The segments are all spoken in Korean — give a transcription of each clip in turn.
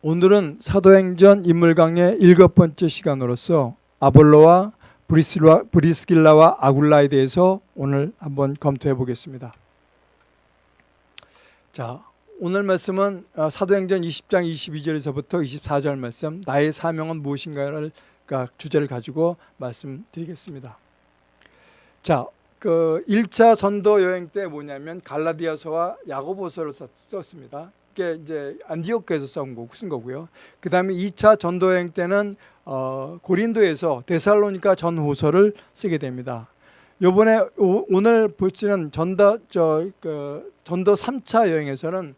오늘은 사도행전 인물 강의 일곱 번째 시간으로서 아볼로와 브리스라, 브리스길라와 아굴라에 대해서 오늘 한번 검토해 보겠습니다. 자, 오늘 말씀은 어, 사도행전 20장 22절에서부터 24절 말씀 나의 사명은 무엇인가를 주제를 가지고 말씀드리겠습니다. 자, 그 1차 전도 여행 때 뭐냐면 갈라디아서와 야고보서를 썼 습니다. 이게 이제 안디오크에서 쓴, 거, 쓴 거고요. 그 다음에 2차 전도 여행 때는 어, 고린도에서 데살로니카 전후서를 쓰게 됩니다. 요번에 오, 오늘 보시는 전도 저 그 전도 3차 여행에서는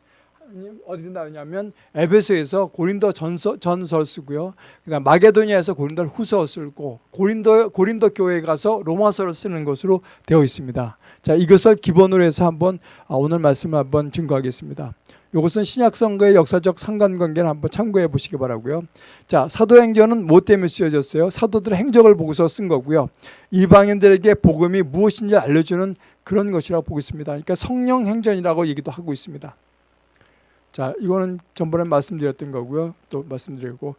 어디서 나오냐면 에베소에서 고린도 전서, 전설 쓰고요. 그다음 마게도니아에서 고린도 후서 쓰고 고린도 고린도 교회에 가서 로마서를 쓰는 것으로 되어 있습니다. 자, 이것을 기본으로 해서 한번 아, 오늘 말씀을 한번 증거하겠습니다. 이것은 신약 성과의 역사적 상관관계를 한번 참고해 보시기 바라고요. 자, 사도행전은 뭐 때문에 쓰여졌어요? 사도들의 행적을 보고서 쓴 거고요. 이방인들에게 복음이 무엇인지 알려주는 그런 것이라고 보고 있습니다. 그러니까 성령 행전이라고 얘기도 하고 있습니다. 자, 이거는 전번에 말씀드렸던 거고요. 또 말씀드리고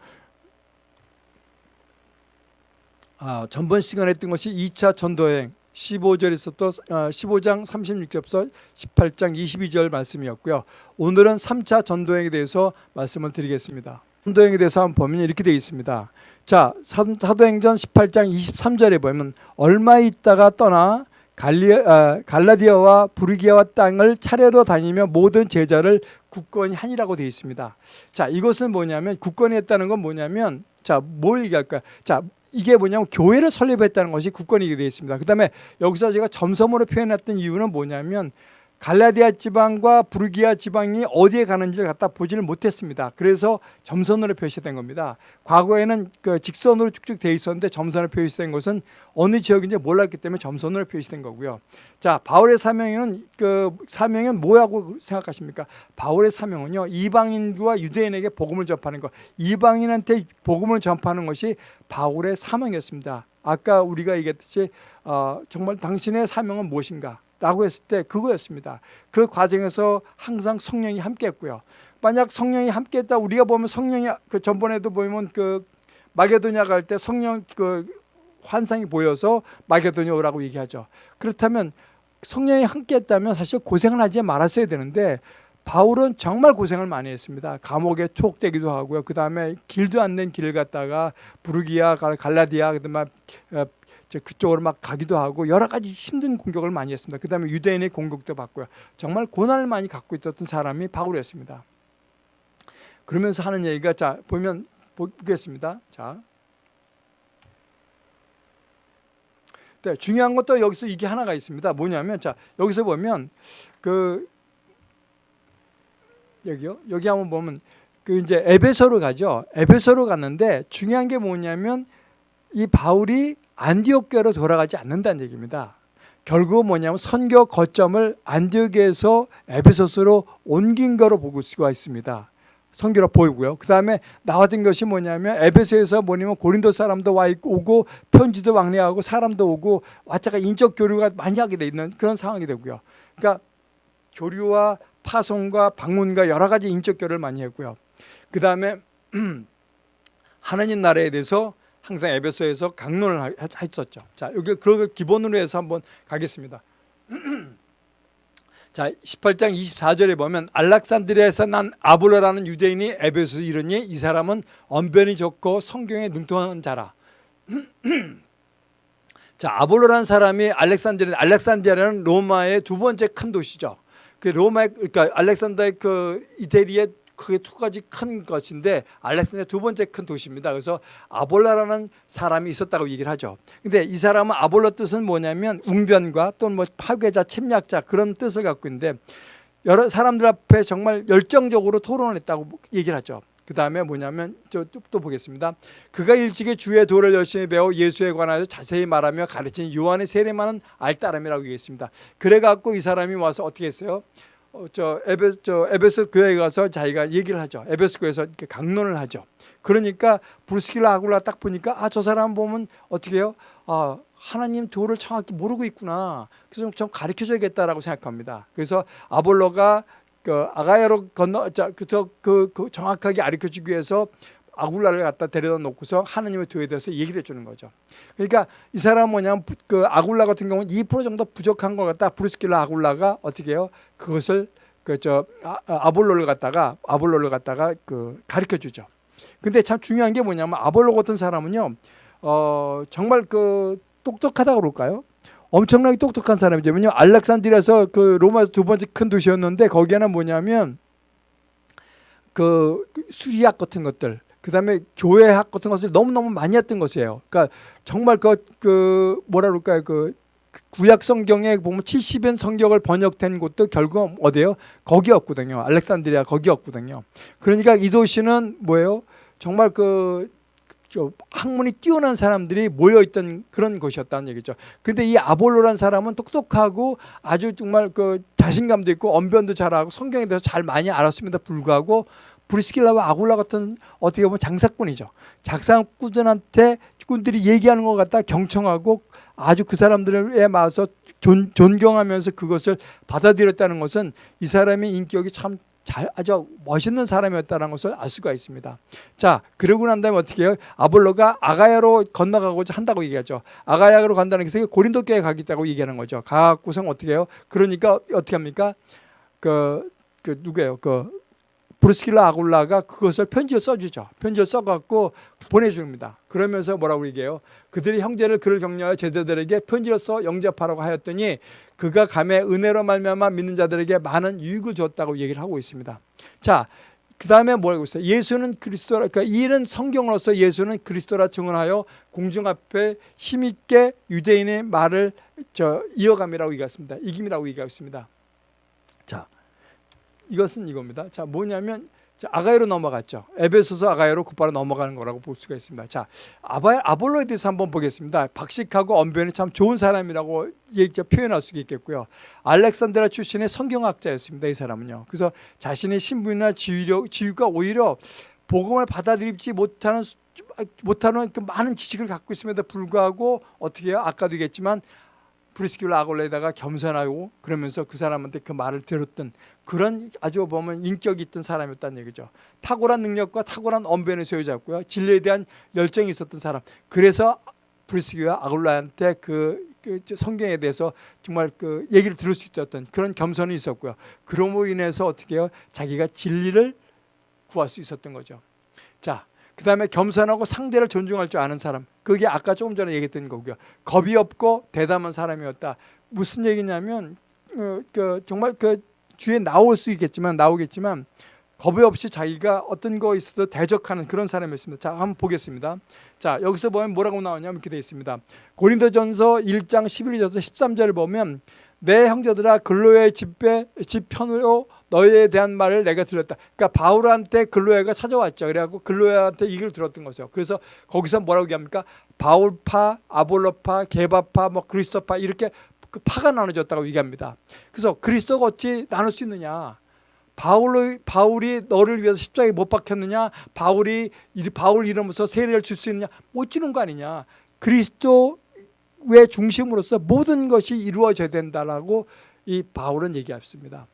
아, 전번 시간에 했던 것이 2차 전도여행 15절에서부터 15장 36절부터 18장 22절 말씀이었고요. 오늘은 3차 전도여행에 대해서 말씀을 드리겠습니다. 전도여행에 대해서 한번 보면 이렇게 되어 있습니다. 자, 사도행전 18장 23절에 보면 얼마 있다가 떠나 아, 갈라디아와 부르기아와 땅을 차례로 다니며 모든 제자를 굳건히 하니라고 되어 있습니다. 자, 이것은 뭐냐면 굳건히 했다는 건 뭐냐면 자, 뭘 얘기할까요? 자, 이게 뭐냐면 교회를 설립했다는 것이 굳건히 되어 있습니다. 그 다음에 여기서 제가 점섬으로 표현했던 이유는 뭐냐면 갈라디아 지방과 부르기아 지방이 어디에 가는지를 갖다 보지를 못했습니다. 그래서 점선으로 표시된 겁니다. 과거에는 그 직선으로 쭉쭉 되어 있었는데 점선으로 표시된 것은 어느 지역인지 몰랐기 때문에 점선으로 표시된 거고요. 자, 바울의 사명은 그 사명은 뭐라고 생각하십니까? 바울의 사명은요 이방인과 유대인에게 복음을 전파하는 것, 이방인한테 복음을 전파하는 것이 바울의 사명이었습니다. 아까 우리가 얘기했듯이 어, 정말 당신의 사명은 무엇인가? 라고 했을 때 그거였습니다. 그 과정에서 항상 성령이 함께 했고요. 만약 성령이 함께 했다 우리가 보면 성령이 그 전번에도 보면 그 마게도냐 갈 때 성령 그 환상이 보여서 마게도냐 오라고 얘기하죠. 그렇다면 성령이 함께 했다면 사실 고생을 하지 말았어야 되는데 바울은 정말 고생을 많이 했습니다. 감옥에 투옥되기도 하고요. 그 다음에 길도 않는 길을 갔다가 부르기아, 갈라디아, 그다음에 그쪽으로 막 가기도 하고 여러 가지 힘든 공격을 많이 했습니다. 그 다음에 유대인의 공격도 받고요. 정말 고난을 많이 갖고 있었던 사람이 바울이었습니다. 그러면서 하는 얘기가 자 보면 보겠습니다. 자. 네, 중요한 것도 여기서 이게 하나가 있습니다. 뭐냐면 자 여기서 보면 그 여기요 여기 한번 보면 그 이제 에베소로 가죠. 에베소로 갔는데 중요한 게 뭐냐면 이 바울이 안디옥교로 돌아가지 않는다는 얘기입니다. 결국 뭐냐면 선교 거점을 안디옥에서 에베소스로 옮긴 거로 볼 수가 있습니다. 선교로 보이고요. 그 다음에 나왔던 것이 뭐냐면 에베소에서 뭐냐면 고린도 사람도 와 있고 오고 편지도 왕래하고 사람도 오고 왔자가 인적 교류가 많이 하게 돼 있는 그런 상황이 되고요. 그러니까 교류와 파송과 방문과 여러 가지 인적 교류를 많이 했고요. 그 다음에 하나님 나라에 대해서 항상 에베소에서 강론을 했었죠. 자, 여기 그걸 기본으로 해서 한번 가겠습니다. 자, 18장 24절에 보면 알렉산드리아에서 난 아볼로라는 유대인이 에베소에 이르니 이 사람은 언변이 좋고 성경에 능통한 자라. 자, 아볼로라는 사람이 알렉산드리아 알렉산드리아는 로마의 두 번째 큰 도시죠. 그 로마 그러니까 알렉산더의 그 이태리의 크게 두 가지 큰 것인데 알렉산드리아 두 번째 큰 도시입니다. 그래서 아볼라라는 사람이 있었다고 얘기를 하죠. 근데 이 사람은 아볼라 뜻은 뭐냐면 웅변과 또는 뭐 파괴자, 침략자 그런 뜻을 갖고 있는데 여러 사람들 앞에 정말 열정적으로 토론을 했다고 얘기를 하죠. 그 다음에 뭐냐면 또 보겠습니다. 그가 일찍이 주의 도를 열심히 배워 예수에 관하여 자세히 말하며 가르친 요한의 세례만은 알따람이라고 얘기했습니다. 그래갖고 이 사람이 와서 어떻게 했어요? 어, 저 에베 저 에베소 교회에 가서 자기가 얘기를 하죠. 에베소 교회에서 이렇게 강론을 하죠. 그러니까 브루스길라 아굴라 딱 보니까 아 저 사람 보면 어떻게 해요? 아 하나님 도를 정확히 모르고 있구나. 그래서 좀 가르쳐 줘야겠다라고 생각합니다. 그래서 아볼로가 그 아가야로 건너 자그저 그, 그 정확하게 가르쳐 주기 위해서 아굴라를 갖다 데려다 놓고서 하나님의 교회에 대해서 얘기를 해주는 거죠. 그러니까 이 사람 은 뭐냐면 부- 그 아굴라 같은 경우는 2% 정도 부족한 것 같다. 브루스킬라 아굴라가 어떻게 해요? 그것을 그 저 아 볼로를 갖다가 아볼로를 갖다가 그 가르쳐 주죠. 근데 참 중요한 게 뭐냐면 아볼로 같은 사람은요. 어 정말 그 똑똑하다 그럴까요? 엄청나게 똑똑한 사람이죠. 알렉산드리아에서 그 로마에서 두 번째 큰 도시였는데 거기에는 뭐냐면 그 수리학 같은 것들 그다음에 교회학 같은 것을 너무너무 많이 했던 것이에요. 그러니까 정말 그, 그 뭐라 그럴까요? 그 구약 성경에 보면 70연 성경을 번역된 곳도 결국 어디예요? 거기였거든요. 알렉산드리아 거기였거든요. 그러니까 이 도시는 뭐예요? 정말 그저 학문이 뛰어난 사람들이 모여 있던 그런 곳이었다는 얘기죠. 근데 이 아볼로란 사람은 똑똑하고 아주 정말 그 자신감도 있고 언변도 잘하고 성경에 대해서 잘 많이 알았음에도 불구하고 브리스길라와 아굴라 같은 어떻게 보면 장사꾼이죠. 장사꾼들한테 꾼들이 얘기하는 것 같다 경청하고 아주 그 사람들에 맞서 존, 존경하면서 그것을 받아들였다는 것은 이 사람의 인격이 참 잘, 아주 멋있는 사람이었다는 것을 알 수가 있습니다. 자, 그러고 난 다음에 어떻게 해요? 아볼로가 아가야로 건너가고자 한다고 얘기하죠. 아가야로 간다는 것은 고린도 교회에 가겠다고 얘기하는 거죠. 가고선 어떻게 해요? 그러니까 어떻게 합니까? 그, 그 누구예요? 그 브루스킬라 아굴라가 그것을 편지를 써주죠. 편지를 써갖고 보내줍니다. 그러면서 뭐라고 얘기해요? 그들이 형제를 그를 격려하여 제자들에게 편지를 써 영접하라고 하였더니 그가 감에 은혜로 말미암아 믿는 자들에게 많은 유익을 줬다고 얘기를 하고 있습니다. 자, 그 다음에 뭐라고 있어요? 예수는 그리스도라, 그러니까 이는 성경으로서 예수는 그리스도라 증언하여 공중 앞에 힘있게 유대인의 말을 저 이어감이라고 얘기했습니다. 이김이라고 얘기했습니다. 자, 이것은 이겁니다. 자, 뭐냐면 자, 아가야로 넘어갔죠. 에베소서 아가야로 곧바로 넘어가는 거라고 볼 수가 있습니다. 자, 아바, 아볼로에 대해서 한번 보겠습니다. 박식하고 언변이 참 좋은 사람이라고 얘기, 표현할 수 있겠고요. 알렉산드라 출신의 성경학자였습니다. 이 사람은요. 그래서 자신의 신분이나 지위력, 지위가 오히려 복음을 받아들이지 못하는 못하는 그 많은 지식을 갖고 있음에도 불구하고 어떻게 해요? 아까도 얘기했지만 브리스킬라 아골레다가 겸손하고 그러면서 그 사람한테 그 말을 들었던 그런 아주 보면 인격이 있던 사람이었다는 얘기죠. 탁월한 능력과 탁월한 언변의 소유자였고요. 진리에 대한 열정이 있었던 사람. 그래서 브리스킬라 아골라한테 그, 그 성경에 대해서 정말 그 얘기를 들을 수 있었던 그런 겸손이 있었고요. 그럼으로 인해서 어떻게 해요? 자기가 진리를 구할 수 있었던 거죠. 자, 그 다음에 겸손하고 상대를 존중할 줄 아는 사람 그게 아까 조금 전에 얘기했던 거고요. 겁이 없고 대담한 사람이었다. 무슨 얘기냐면 어, 그 정말 그 주에 나올 수 있겠지만 나오겠지만 겁이 없이 자기가 어떤 거 있어도 대적하는 그런 사람이었습니다. 자 한번 보겠습니다. 자 여기서 보면 뭐라고 나오냐면 이렇게 되어 있습니다. 고린도전서 1장 11절에서 13절을 보면 내 형제들아 근로의 집배 집편으로 너희에 대한 말을 내가 들었다. 그러니까 바울한테 근로야가 찾아왔죠. 그래갖고 근로야한테 이걸 들었던 거죠. 그래서 거기서 뭐라고 얘기합니까? 바울파, 아볼로파, 게바파, 뭐 그리스도파 이렇게 그 파가 나눠졌다고 얘기합니다. 그래서 그리스도가 어찌 나눌 수 있느냐? 바울로, 바울이 너를 위해서 십자가에 못 박혔느냐? 바울이 바울 이름으로서 세례를 줄 수 있느냐? 못 주는 거 아니냐? 그리스도 의 중심으로서 모든 것이 이루어져야 된다라고 이 바울은 얘기했습니다.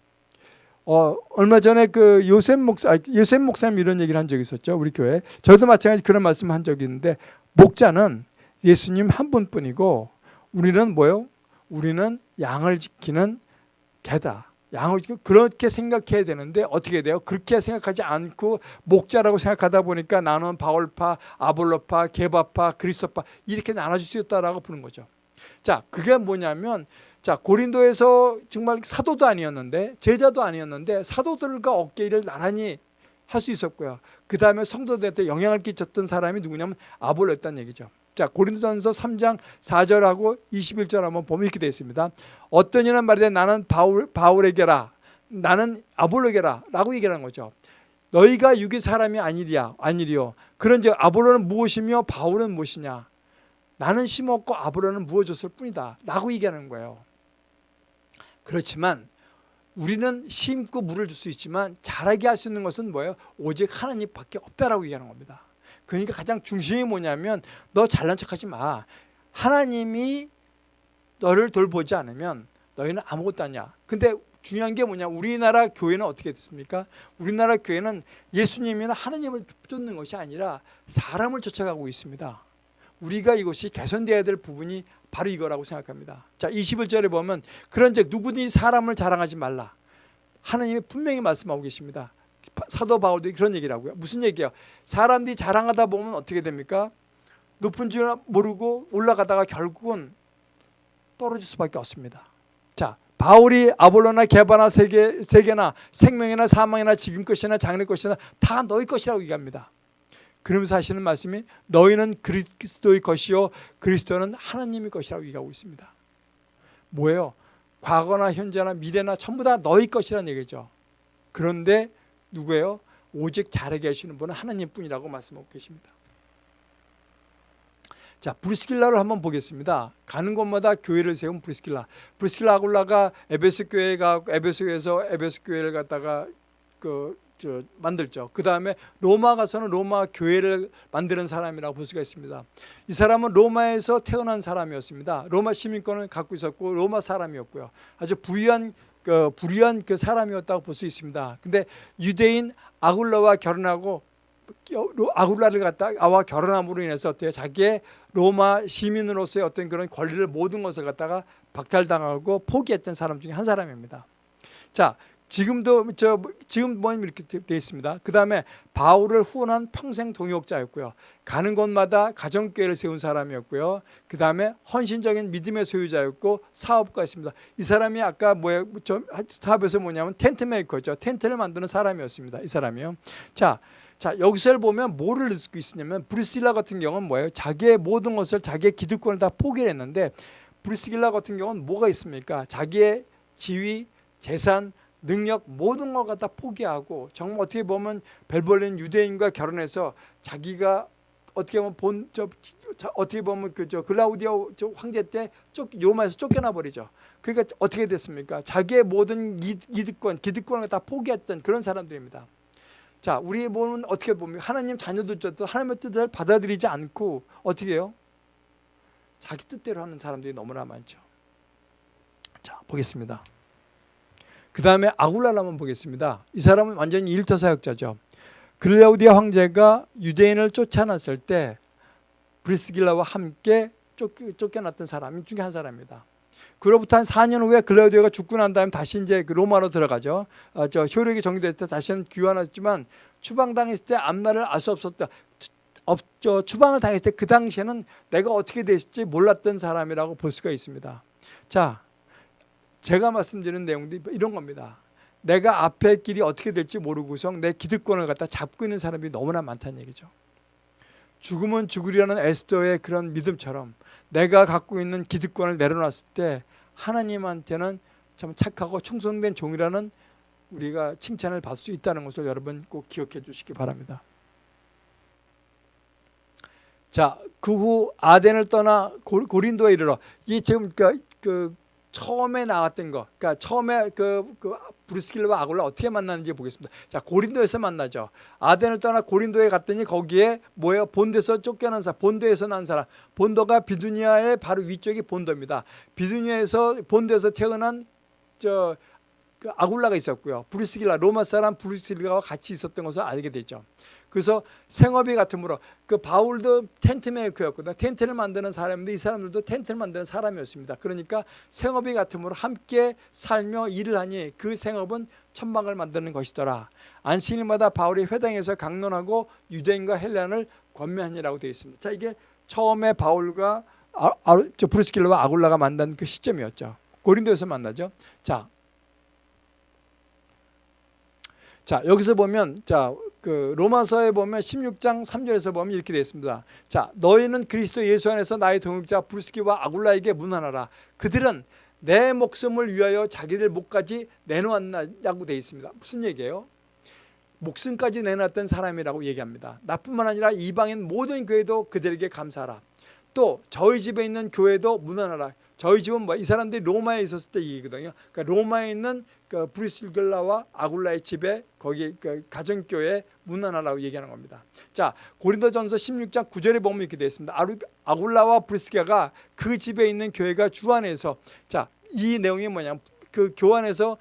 어, 얼마 전에 그 요셉 목사, 요셉 목사님 이런 얘기를 한 적이 있었죠. 우리 교회. 저도 마찬가지 그런 말씀 한 적이 있는데, 목자는 예수님 한 분뿐이고, 우리는 뭐요? 우리는 양을 지키는 개다. 양을 그렇게 생각해야 되는데 어떻게 돼요? 그렇게 생각하지 않고 목자라고 생각하다 보니까 나는 바울파, 아볼로파, 게바파, 그리스도파 이렇게 나눠질 수 있다라고 보는 거죠. 자, 그게 뭐냐면 자 고린도에서 정말 사도도 아니었는데 제자도 아니었는데 사도들과 어깨를 나란히 할 수 있었고요. 그 다음에 성도들한테 영향을 끼쳤던 사람이 누구냐면 아볼로였다는 얘기죠. 자 고린도전서 3장 4절하고 21절 한번 보면 이렇게 되어 있습니다. 어떤 이는 말이되 나는 바울, 바울에게라 나는 아볼로에게라 라고 얘기하는 거죠. 너희가 육의 사람이 아니리야 아니리요. 그런즉 아볼로는 무엇이며 바울은 무엇이냐. 나는 심었고 아볼로는 무어졌을 뿐이다 라고 얘기하는 거예요. 그렇지만 우리는 심고 물을 줄 수 있지만 자라게 할 수 있는 것은 뭐예요? 오직 하나님밖에 없다라고 얘기하는 겁니다. 그러니까 가장 중심이 뭐냐면 너 잘난 척하지 마. 하나님이 너를 돌보지 않으면 너희는 아무것도 아니야. 근데 중요한 게 뭐냐? 우리나라 교회는 어떻게 됐습니까? 우리나라 교회는 예수님이나 하나님을 쫓는 것이 아니라 사람을 쫓아가고 있습니다. 우리가 이것이 개선되어야 될 부분이 바로 이거라고 생각합니다. 자, 21절에 보면 그런즉 누구든지 사람을 자랑하지 말라. 하나님이 분명히 말씀하고 계십니다. 사도 바울도 그런 얘기를 하고요. 무슨 얘기야? 사람들이 자랑하다 보면 어떻게 됩니까? 높은 줄 모르고 올라가다가 결국은 떨어질 수밖에 없습니다. 자, 바울이 아볼로나 게바나 세계 세계나 생명이나 사망이나 지금 것이나 장래 것이나 다 너희 것이라고 얘기합니다. 그러면서 하시는 말씀이 너희는 그리스도의 것이요 그리스도는 하나님의 것이라고 얘기하고 있습니다. 뭐예요? 과거나 현재나 미래나 전부 다 너희 것이라는 얘기죠. 그런데 누구예요? 오직 자라게 하시는 분은 하나님뿐이라고 말씀하고 계십니다. 자, 브리스길라를 한번 보겠습니다. 가는 곳마다 교회를 세운 브리스길라. 브리스길라 아굴라가 에베소 교회에 가 에베소 교회에서 에베소 교회를 갖다가 그 저 만들죠. 그 다음에 로마 가서는 로마 교회를 만드는 사람이라고 볼 수가 있습니다. 이 사람은 로마에서 태어난 사람이었습니다. 로마 시민권을 갖고 있었고 로마 사람이었고요. 아주 부유한 그 불의한 그 사람이었다고 볼 수 있습니다. 근데 유대인 아굴라와 결혼하고 아굴라를 갖다 아와 결혼함으로 인해서 어때요? 자기의 로마 시민으로서의 어떤 그런 권리를 모든 것을 갖다가 박탈당하고 포기했던 사람 중에 한 사람입니다. 자, 지금도 저 지금 뭐 이렇게 되어 있습니다. 그 다음에 바울을 후원한 평생 동역자였고요. 가는 곳마다 가정교회를 세운 사람이었고요. 그 다음에 헌신적인 믿음의 소유자였고 사업가였습니다. 이 사람이 아까 뭐야 저 사업에서 뭐냐면 텐트 메이커죠. 텐트를 만드는 사람이었습니다. 이 사람이요. 자. 자 여기서 보면 뭐를 느낄 수 있냐면 브리스길라 같은 경우는 뭐예요? 자기의 모든 것을 자기의 기득권을 다 포기를 했는데 브리스길라 같은 경우는 뭐가 있습니까? 자기의 지위, 재산, 능력 모든 걸 갖다 포기하고 정말 어떻게 보면 벨벌린 유대인과 결혼해서 자기가 어떻게 보면 본 저 어떻게 보면 그저 글라우디오 저 황제 때 쫓, 로마에서 쫓겨나 버리죠. 그러니까 어떻게 됐습니까? 자기의 모든 이득권, 기득권을 다 포기했던 그런 사람들입니다. 자, 우리 보면 어떻게 보면 하나님 자녀들도 하나님의 뜻을 받아들이지 않고 어떻게 해요? 자기 뜻대로 하는 사람들이 너무나 많죠. 자, 보겠습니다. 그 다음에 아굴라를 한번 보겠습니다. 이 사람은 완전히 일터 사역자죠. 글라우디아 황제가 유대인을 쫓아놨을 때 브리스길라와 함께 쫓겨났던 사람 중에 한 사람입니다. 그로부터 한 4년 후에 글라우디오가 죽고 난 다음에 다시 이제 그 로마로 들어가죠. 어, 저 효력이 정리될 때 다시는 귀환했지만 추방당했을 때 앞날을 알 수 없었다. 업, 저 추방을 당했을 때 그 당시에는 내가 어떻게 됐을지 몰랐던 사람이라고 볼 수가 있습니다. 자, 제가 말씀드리는 내용도 이런 겁니다. 내가 앞의 길이 어떻게 될지 모르고서 내 기득권을 갖다 잡고 있는 사람이 너무나 많다는 얘기죠. 죽으면 죽으리라는 에스더의 그런 믿음처럼 내가 갖고 있는 기득권을 내려놨을 때 하나님한테는 참 착하고 충성된 종이라는 우리가 칭찬을 받을 수 있다는 것을 여러분 꼭 기억해 주시기 바랍니다. 자, 그 후 아덴을 떠나 고린도에 이르러 이 지금 그, 그 처음에 나왔던 거, 그러니까 처음에 그, 그 브루스길과 아굴라 어떻게 만나는지 보겠습니다. 자, 고린도에서 만나죠. 아덴을 떠나 고린도에 갔더니 거기에 뭐예요? 본도에서 쫓겨난 사람, 본도에서 난 사람. 본도가 비두니아의 바로 위쪽이 본도입니다. 비두니아에서 본도에서 태어난 저 그 아굴라가 있었고요. 브루스길라 로마 사람 브루스길라와 같이 있었던 것을 알게 되죠. 그래서 생업이 같으므로 그 바울도 텐트 메이커였거든요. 텐트를 만드는 사람인데 이 사람들도 텐트를 만드는 사람이었습니다. 그러니까 생업이 같으므로 함께 살며 일을 하니 그 생업은 천막을 만드는 것이더라. 안식일마다 바울이 회당에서 강론하고 유대인과 헬란을 권면하니라고 되어 있습니다. 자 이게 처음에 바울과 아, 아, 브루스길러와 아굴라가 만난 그 시점이었죠. 고린도에서 만나죠. 자, 자 여기서 보면 자 그 로마서에 보면 16장 3절에서 보면 이렇게 되어 있습니다. 자, 너희는 그리스도 예수 안에서 나의 동역자 브루스키와 아굴라에게 문안하라. 그들은 내 목숨을 위하여 자기들 목까지 내놓았냐고 되어 있습니다. 무슨 얘기예요? 목숨까지 내놨던 사람이라고 얘기합니다. 나뿐만 아니라 이방인 모든 교회도 그들에게 감사하라. 또 저희 집에 있는 교회도 문안하라. 저희 집은 뭐 이 사람들이 로마에 있었을 때 얘기거든요. 그러니까 로마에 있는 그 브리스길라와 아굴라의 집에 거기 그 가정교회 문안하라고 얘기하는 겁니다. 자 고린도전서 16장 9절에 보면 이렇게 되어 있습니다. 아굴라와 브리스가가 그 집에 있는 교회가 주 안에서 자이 내용이 뭐냐 그 교환에서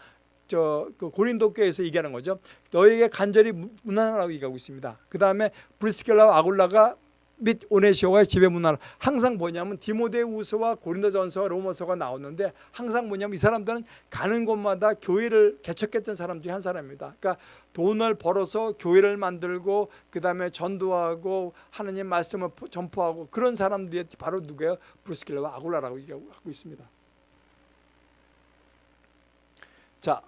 저 그 고린도 교회에서 얘기하는 거죠. 너에게 간절히 문안하라고 얘기하고 있습니다. 그 다음에 브리스켈라와 아굴라가 및 오네시오와의 집에 문안 항상 뭐냐면 디모데우서와 고린도전서와 로마서가 나오는데 항상 뭐냐면 이 사람들은 가는 곳마다 교회를 개척했던 사람 중에 한 사람입니다. 그러니까 돈을 벌어서 교회를 만들고 그 다음에 전도하고 하나님 말씀을 전포하고 그런 사람들이 바로 누구예요? 브루스킬라와 아굴라라고 얘기하고 있습니다. 자,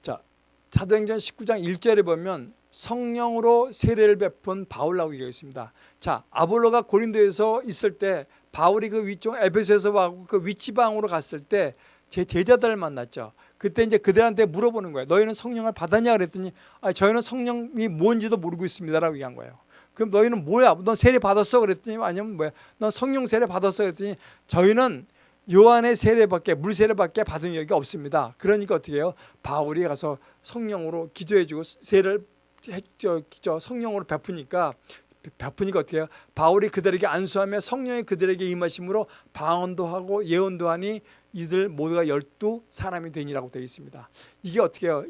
자 사도행전 19장 1절에 보면 성령으로 세례를 베푼 바울라고 얘기하고 있습니다. 자, 아볼로가 고린도에서 있을 때 바울이 그 위쪽 에베소에서 와고 그 위치방으로 갔을 때 제 제자들을 만났죠. 그때 이제 그들한테 물어보는 거예요. 너희는 성령을 받았냐 그랬더니 아, 저희는 성령이 뭔지도 모르고 있습니다라고 얘기한 거예요. 그럼 너희는 뭐야? 넌 세례 받았어? 그랬더니 아니면 뭐야? 넌 성령 세례 받았어? 그랬더니 저희는 요한의 세례밖에 물 세례밖에 받은 적이 없습니다. 그러니까 어떻게 해요? 바울이 가서 성령으로 기도해 주고 세례를 저, 저 성령으로 베푸니까 베푸니까 어떻게 해요? 바울이 그들에게 안수하며 성령이 그들에게 임하심으로 방언도 하고 예언도 하니 이들 모두가 열두 사람이 되니라고 되어 있습니다. 이게 어떻게 해요?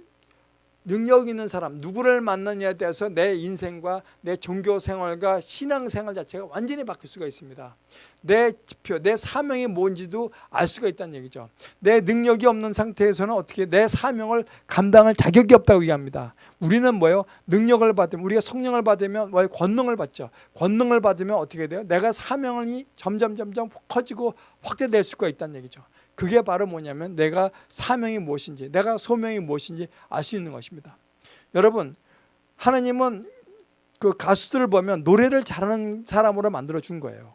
능력 있는 사람 누구를 만나냐에 따라서 내 인생과 내 종교 생활과 신앙 생활 자체가 완전히 바뀔 수가 있습니다. 내 지표, 내 사명이 뭔지도 알 수가 있다는 얘기죠. 내 능력이 없는 상태에서는 어떻게 내 사명을 감당할 자격이 없다고 얘기합니다. 우리는 뭐예요? 능력을 받으면 우리가 성령을 받으면 뭐 권능을 받죠. 권능을 받으면 어떻게 돼요? 내가 사명이 점점 점점 커지고 확대될 수가 있다는 얘기죠. 그게 바로 뭐냐면 내가 사명이 무엇인지 내가 소명이 무엇인지 알 수 있는 것입니다 여러분 하나님은 그 가수들을 보면 노래를 잘하는 사람으로 만들어 준 거예요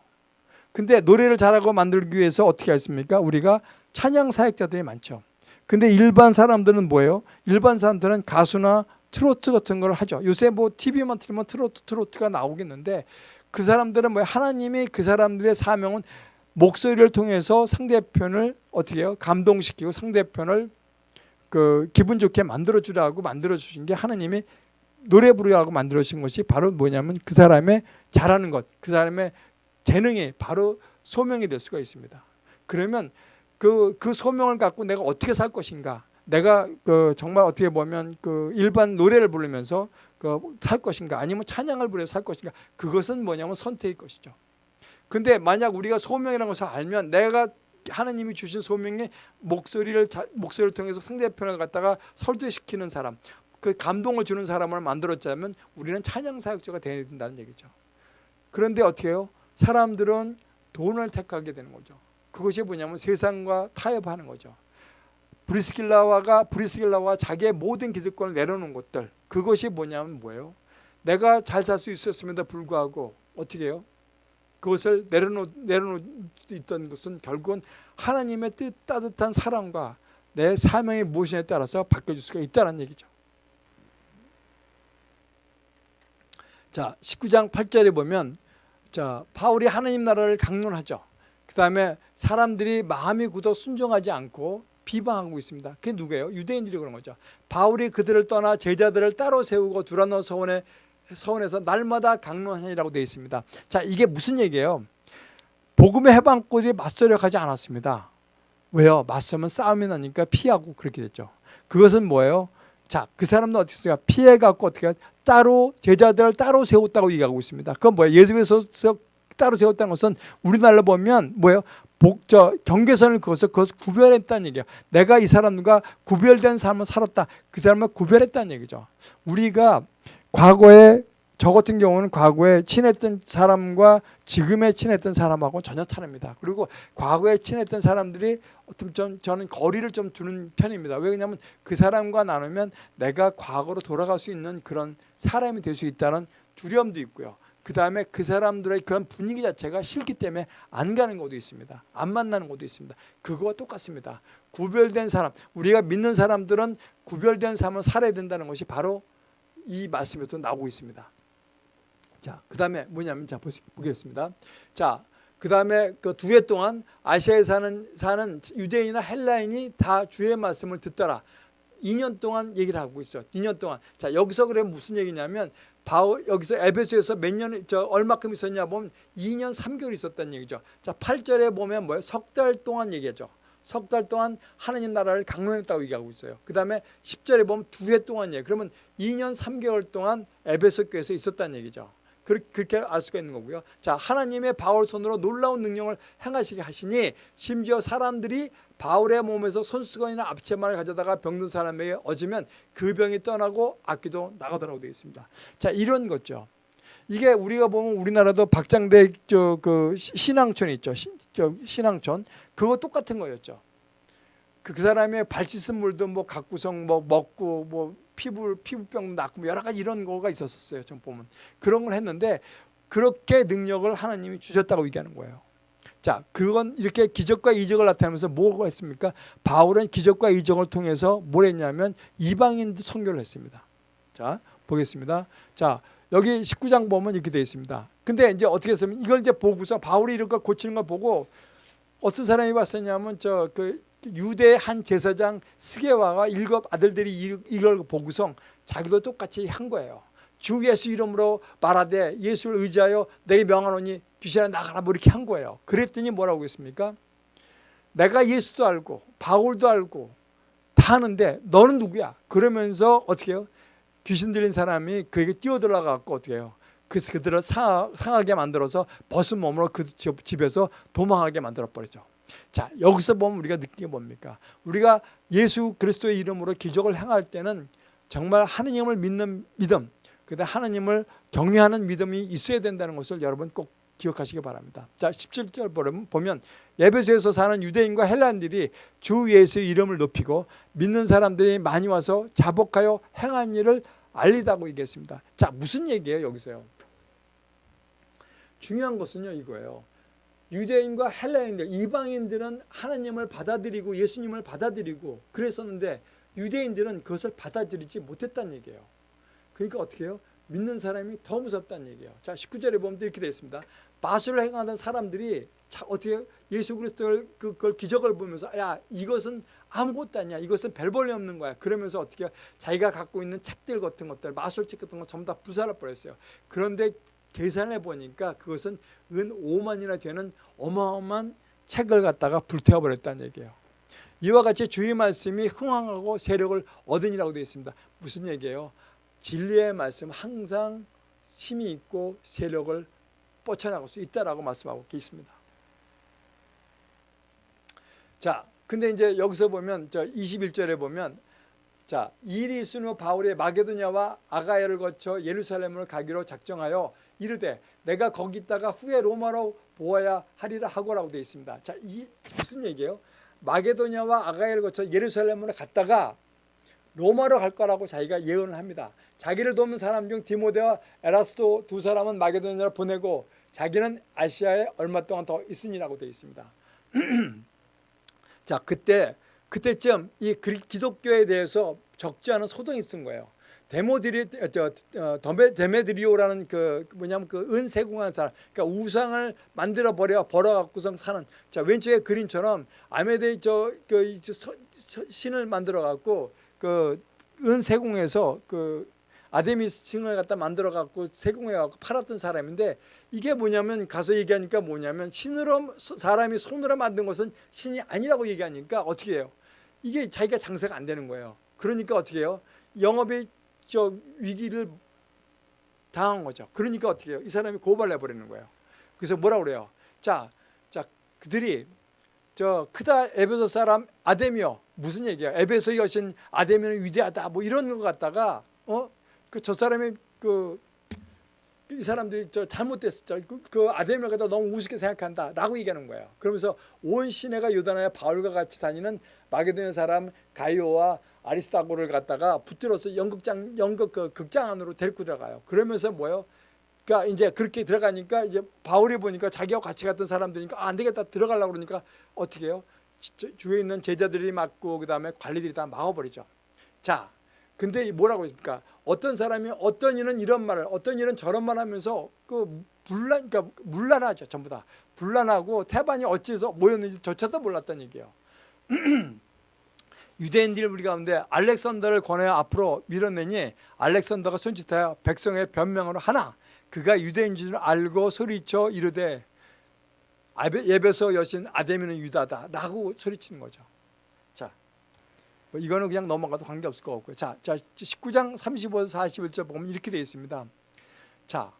근데 노래를 잘하고 만들기 위해서 어떻게 했습니까? 우리가 찬양 사역자들이 많죠 근데 일반 사람들은 뭐예요? 일반 사람들은 가수나 트로트 같은 걸 하죠 요새 뭐 TV만 틀면 트로트 트로트가 나오겠는데 그 사람들은 뭐 하나님이 그 사람들의 사명은 목소리를 통해서 상대편을 어떻게 해요? 감동시키고 상대편을 그 기분 좋게 만들어 주라고 만들어 주신 게 하나님이 노래 부르라고 만들어 주신 것이 바로 뭐냐면 그 사람의 잘하는 것, 그 사람의 재능이 바로 소명이 될 수가 있습니다. 그러면 그, 그 소명을 갖고 내가 어떻게 살 것인가? 내가 그 정말 어떻게 보면 그 일반 노래를 부르면서 그 살 것인가? 아니면 찬양을 부르면서 살 것인가? 그것은 뭐냐면 선택의 것이죠. 근데 만약 우리가 소명이라는 것을 알면 내가 하나님이 주신 소명의 목소리를 목소리를 통해서 상대편을 갖다가 설득시키는 사람, 그 감동을 주는 사람을 만들었자면 우리는 찬양 사역자가 되어야 된다는 얘기죠. 그런데 어떻게 해요? 사람들은 돈을 택하게 되는 거죠. 그것이 뭐냐면 세상과 타협하는 거죠. 브리스길라와가 브리스길라와 자기의 모든 기득권을 내려놓은 것들 그것이 뭐냐면 뭐예요? 내가 잘 살 수 있었음에도 불구하고 어떻게 해요? 그것을 내려놓, 있던 것은 결국은 하나님의 뜻 따뜻한 사랑과 내 사명이 무엇이냐에 따라서 바뀌어질 수가 있다는 얘기죠. 자, 19장 8절에 보면 자, 바울이 하나님 나라를 강론하죠. 그 다음에 사람들이 마음이 굳어 순종하지 않고 비방하고 있습니다. 그게 누구예요? 유대인들이 그런 거죠. 바울이 그들을 떠나 제자들을 따로 세우고 두라노 서원에 서원에서 날마다 강론하니라고 되어 있습니다. 자, 이게 무슨 얘기예요? 복음의 해방꾼이 맞서려하지 않았습니다. 왜요? 맞서면 싸움이 나니까 피하고 그렇게 됐죠. 그것은 뭐예요? 자, 그 사람도 어떻게 했어요? 피해갖고 어떻게 따로 제자들을 따로 세웠다고 얘기하고 있습니다. 그건 뭐예요? 예수께서 따로 세웠다는 것은 우리나라로 보면 뭐예요? 복저 경계선을 그어서 그것을 구별했다는 얘기야. 내가 이 사람과 구별된 삶을 살았다. 그 사람을 구별했다는 얘기죠. 우리가 과거에 저 같은 경우는 과거에 친했던 사람과 지금에 친했던 사람하고 전혀 다릅니다. 그리고 과거에 친했던 사람들이 어떤 좀 저는 거리를 좀 두는 편입니다. 왜냐하면 그 사람과 나누면 내가 과거로 돌아갈 수 있는 그런 사람이 될 수 있다는 두려움도 있고요. 그 다음에 그 사람들의 그런 분위기 자체가 싫기 때문에 안 가는 것도 있습니다. 안 만나는 것도 있습니다. 그거와 똑같습니다. 구별된 사람, 우리가 믿는 사람들은 구별된 삶을 살아야 된다는 것이 바로 이 말씀에도 나오고 있습니다. 자, 그 다음에 뭐냐면 자 보겠습니다. 자, 그 다음에 그 두 해 동안 아시아에 사는 사는 유대인이나 헬라인이 다 주의 말씀을 듣더라. 2년 동안 얘기를 하고 있어. 2년 동안. 자, 여기서 그래 무슨 얘기냐면 바울 여기서 에베소에서 몇 년 저 얼마큼 있었냐 보면 2년 3개월 있었다는 얘기죠. 자, 8절에 보면 뭐예요? 석 달 동안 얘기하죠. 석 달 동안 하나님 나라를 강론했다고 얘기하고 있어요. 그 다음에 10절에 보면 두 해 동안이에요. 그러면 2년 3개월 동안 에베소 교회에서 있었다는 얘기죠. 그렇- 그렇게 알 수가 있는 거고요. 자, 하나님의 바울 손으로 놀라운 능력을 행하시게 하시니 심지어 사람들이 바울의 몸에서 손수건이나 앞치마를 가져다가 병든 사람에게 얻으면 그 병이 떠나고 악기도 나가더라고 되어 있습니다. 자, 이런 거죠. 이게 우리가 보면 우리나라도 박장대 저그 신앙촌 있죠. 신앙촌 그거 똑같은 거였죠. 그, 그 사람의 발 씻은 물도 뭐 각구성 뭐 먹고 뭐 피부 피부병 낫고 뭐 여러 가지 이런 거가 있었었어요. 좀 보면 그런 걸 했는데 그렇게 능력을 하나님이 주셨다고 얘기하는 거예요. 자, 그건 이렇게 기적과 이적을 나타내면서 뭐가 했습니까? 바울은 기적과 이적을 통해서 뭘 했냐면 이방인들 선교를 했습니다. 자, 보겠습니다. 자, 여기 19장 보면 이렇게 되어 있습니다. 근데 이제 어떻게 했으면 이걸 이제 보고서 바울이 이런 걸 고치는 걸 보고 어떤 사람이 봤었냐면 저 그 유대 한 제사장 스게와가 일곱 아들들이 이- 이걸 보고서 자기도 똑같이 한 거예요. 주 예수 이름으로 말하되 예수를 의지하여 내게 명하노니 귀신아 나가라 뭐 이렇게 한 거예요. 그랬더니 뭐라고 했습니까? 내가 예수도 알고 바울도 알고 다 아는데 너는 누구야? 그러면서 어떻게 해요? 귀신 들린 사람이 그에게 뛰어들어 갖고 어떻게 해요? 그래서 그들을 상, 상하게 만들어서 벗은 몸으로 그 집- 집에서 도망하게 만들어 버리죠. 자 여기서 보면 우리가 느끼는 게 뭡니까? 우리가 예수 그리스도의 이름으로 기적을 행할 때는 정말 하느님을 믿는 믿음, 그다음 하나님을 경외하는 믿음이 있어야 된다는 것을 여러분 꼭 기억하시기 바랍니다. 자 17절 보면 보면 예배소에서 사는 유대인과 헬란들이 주 예수의 이름을 높이고 믿는 사람들이 많이 와서 자복하여 행한 일을 알리다고 얘기했습니다. 자 무슨 얘기예요 여기서요? 중요한 것은요 이거예요. 유대인과 헬라인들, 이방인들은 하나님을 받아들이고 예수님을 받아들이고 그랬었는데 유대인들은 그것을 받아들이지 못했다는 얘기예요. 그러니까 어떻게 해요? 믿는 사람이 더 무섭다는 얘기예요. 자, 19절에 보면 이렇게 되어 있습니다. 마술을 행하던 사람들이 자, 어떻게? 예수 그리스도를 그- 그걸 기적을 보면서 야, 이것은 아무것도 아니야. 이것은 별 볼일 없는 거야. 그러면서 어떻게? 자기가 갖고 있는 책들 같은 것들, 마술책 같은 거 전부 다 부사를 버렸어요. 그런데 계산해 보니까 그것은 은 5만이나 되는 어마어마한 책을 갖다가 불태워 버렸다는 얘기예요. 이와 같이 주의 말씀이 흥황하고 세력을 얻으니라고 되어 있습니다. 무슨 얘기예요? 진리의 말씀 항상 힘이 있고 세력을 뻗쳐나갈 수 있다라고 말씀하고 있습니다. 자, 근데 이제 여기서 보면 저 21절에 보면 자, 후 바울이 마게도냐와 아가야를 거쳐 예루살렘을 가기로 작정하여 이르되 내가 거기 있다가 후에 로마로 보아야 하리라 하고라고 되어 있습니다. 자, 이 무슨 얘기예요? 마게도냐와 아가야를 거쳐 예루살렘으로 갔다가 로마로 갈 거라고 자기가 예언을 합니다. 자기를 돕는 사람 중 디모데와 에라스도 두 사람은 마게도냐로 보내고 자기는 아시아에 얼마 동안 더 있으니라고 되어 있습니다. 자, 그때 그때쯤 이 기독교에 대해서 적지 않은 소동이 있었던 거예요. 데모드리 저 어, 데메- 데메드리오라는 그 뭐냐면 그 은세공한 사람, 그러니까 우상을 만들어 버려 벌어 갖고서 사는 자 왼쪽에 그림처럼 아메데 저그 신을 만들어 갖고 그 은세공에서 그 아데미스 층을 갖다 만들어 갖고 세공해 갖고 팔았던 사람인데 이게 뭐냐면 가서 얘기하니까 뭐냐면 신으로 사람이 손으로 만든 것은 신이 아니라고 얘기하니까 어떻게 해요? 이게 자기가 장사가 안 되는 거예요. 그러니까 어떻게 해요? 영업의 저 위기를 당한 거죠. 그러니까 어떻게 해요? 이 사람이 고발해 버리는 거예요. 그래서 뭐라 그래요? 자, 자 그들이 저 크다 에베소 사람 아데미어 무슨 얘기야? 에베소 여신 아데미는 위대하다 뭐 이런 거 갖다가 어? 그 저 사람이 그 이 사람들이 저 잘못됐어. 그, 그 아데미를 갖다 너무 우습게 생각한다라고 얘기하는 거예요. 그러면서 온 시내가 요단하여 바울과 같이 다니는 마게도냐 사람 가이오와 아리스타고를 갖다가 붙들어서 연극장 연극 그 극장 안으로 데리고 들어가요. 그러면서 뭐요? 그러니까 이제 그렇게 들어가니까 이제 바울이 보니까 자기하고 같이 갔던 사람들이니까 아, 안 되겠다 들어가려고 그러니까 어떻게 해요? 지- 주위에 있는 제자들이 막고 그다음에 관리들이 다 막아버리죠. 자, 근데 이 뭐라고 했습니까? 어떤 사람이 어떤 이는 이런 말을 어떤 이는 저런 말 하면서 그 분란 그러니까 물란하죠 전부 다 분란하고 태반이 어찌해서 모였는지 저차도 몰랐다는 얘기예요. 유대인들 우리 가운데 알렉산더를 권하여 앞으로 밀어내니 알렉산더가 손짓하여 백성의 변명으로 하나 그가 유대인 줄 알고 소리쳐 이르되 예배소 여신 아데미는 유다다 라고 소리치는 거죠. 자, 뭐 이거는 그냥 넘어가도 관계없을 것 같고요. 자, 자 19장 35, 41절 보면 이렇게 되어 있습니다. 자,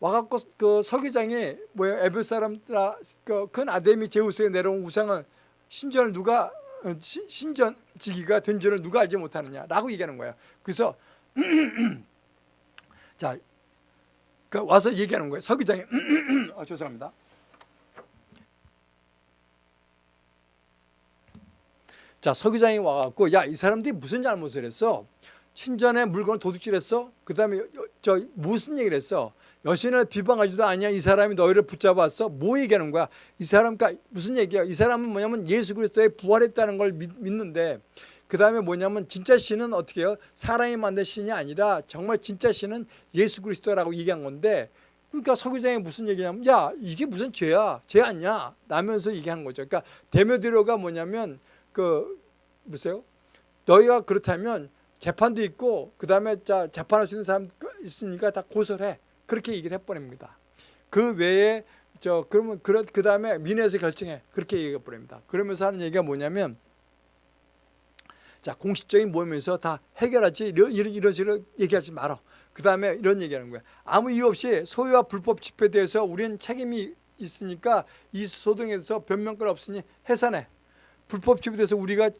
와갖고 그 서기장이 뭐예요? 에베 사람들아 그큰 아데미 제우스에 내려온 우상을 신전을 누가 신전 지기가 된 줄을 누가 알지 못하느냐라고 얘기하는 거예요. 그래서 자, 그 와서 얘기하는 거예요. 서기장이 아, 죄송합니다. 자 서기장이 와갖고 야 이 사람들이 무슨 잘못을 했어? 신전에 물건을 도둑질했어? 그 다음에 저 무슨 얘기를 했어? 여신을 비방하지도 아니야 이 사람이 너희를 붙잡았어? 뭐 얘기하는 거야? 이 사람 까 무슨 얘기야? 이 사람은 뭐냐면 예수 그리스도의 부활했다는 걸 믿, 믿는데 그 다음에 뭐냐면 진짜 신은 어떻게 해요? 사람이 만든 신이 아니라 정말 진짜 신은 예수 그리스도라고 얘기한 건데 그러니까 서기장이 무슨 얘기냐면 야 이게 무슨 죄야? 죄 아니야? 라면서 얘기한 거죠. 그러니까 데메드로가 뭐냐면 그 보세요. 너희가 그렇다면 재판도 있고 그 다음에 자 재판할 수 있는 사람 있으니까 다 고소를 해. 그렇게 얘기를 해버립니다. 그 외에 저 그러면 그, 그 다음에 민회에서 결정해. 그렇게 얘기해 버립니다. 그러면서 하는 얘기가 뭐냐면 자 공식적인 모임에서 다 해결하지 이런 이런 이런 식으로 얘기하지 말아. 그 다음에 이런 얘기하는 거야. 아무 이유 없이 소유와 불법 집회에 대해서 우리는 책임이 있으니까 이 소동에 대해서 변명권 없으니 해산해. 불법 집회에 대해서 우리가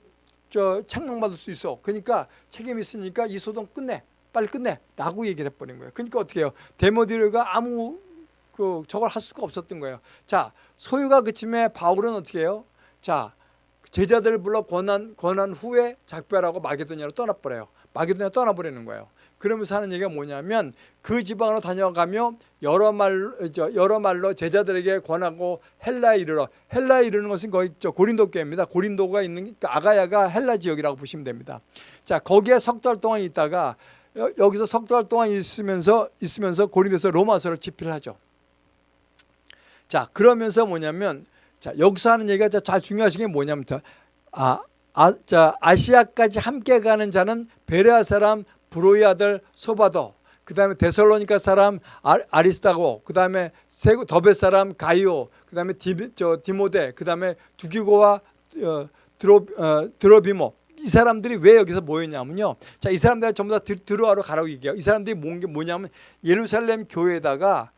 저 책망받을 수 있어. 그러니까 책임 있으니까 이 소동 끝내. 빨리 끝내. 라고 얘기를 해버린 거예요. 그러니까 어떻게 해요? 데모디르가 아무 그 저걸 할 수가 없었던 거예요. 자, 소유가 그침에 바울은 어떻게 해요? 자, 제자들을 불러 권한 권한 후에 작별하고 마게도냐로 떠나버려요. 마게도냐 떠나버리는 거예요. 그러면서 하는 얘기가 뭐냐면 그 지방으로 다녀가며 여러 말 저, 여러 말로 제자들에게 권하고 헬라에 이르러 헬라에 이르는 것은 거의 저 고린도 교회입니다. 고린도가 있는 그러니까 아가야가 헬라 지역이라고 보시면 됩니다. 자 거기에 석 달 동안 있다가 여, 여기서 석 달 동안 있으면서 있으면서 고린도에서 로마서를 집필을 하죠. 자 그러면서 뭐냐면 자 여기서 하는 얘기가 잘 중요하신 게 뭐냐면 아, 아, 자 아시아까지 함께 가는 자는 베레아 사람 브로이 아들 소바도 그 다음에 데살로니카 사람 아, 아리스타고 그 다음에 더베 사람 가이오 그 다음에 디모데 그 다음에 두기고와 어, 드로, 어, 드로비모 이 사람들이 왜 여기서 모였냐면요 자 이 사람들 전부 다 들, 들어와로 가라고 얘기해요 이 사람들이 모은 게 뭐냐면 예루살렘 교회에다가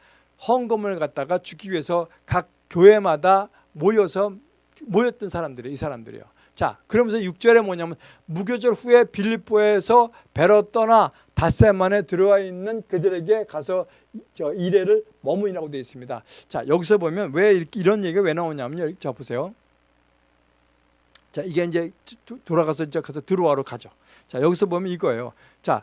헌금을 갖다가 주기 위해서 각 교회마다 모여서 모였던 사람들이에요 이 사람들이요 자, 그러면서 6절에 뭐냐면 무교절 후에 빌립보에서 배로 떠나 닷새 만에 들어와 있는 그들에게 가서 저 이래를 머무이라고 되어 있습니다. 자, 여기서 보면 왜 이렇게 이런 얘기가 왜 나오냐면요. 자, 보세요. 자, 이게 이제 돌아가서 이제 가서 들어와로 가죠. 자, 여기서 보면 이거예요. 자,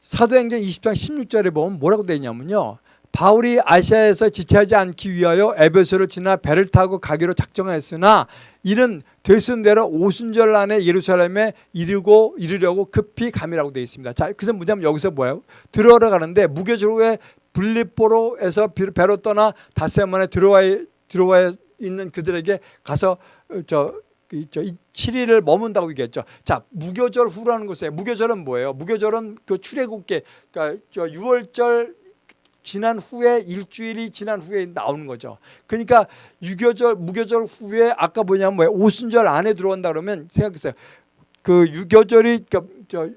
사도행전 20장 16절에 보면 뭐라고 되어 있냐면요. 바울이 아시아에서 지체하지 않기 위하여 에베소를 지나 배를 타고 가기로 작정했으나 이는 되순 대로 오순절 안에 예루살렘에 이르고 이르려고 급히 감이라고 되어 있습니다. 자, 그래서 뭐냐면 여기서 뭐예요? 들어오러 가는데 후에 블리포로에서 배로 떠나 다세만에 들어와 들어와 있는 그들에게 가서 저 저 7일을 머문다고 얘기했죠. 자, 무교절 후라는 것에 무교절은 뭐예요? 무교절은 그 출애굽계 그러니까 저 6월절 지난 후에 일주일이 지난 후에 나오는 거죠. 그러니까 유교절 무교절 후에 아까 뭐냐면 뭐야 오순절 안에 들어온다 그러면 생각했어요. 그 유교절이 그러니까 저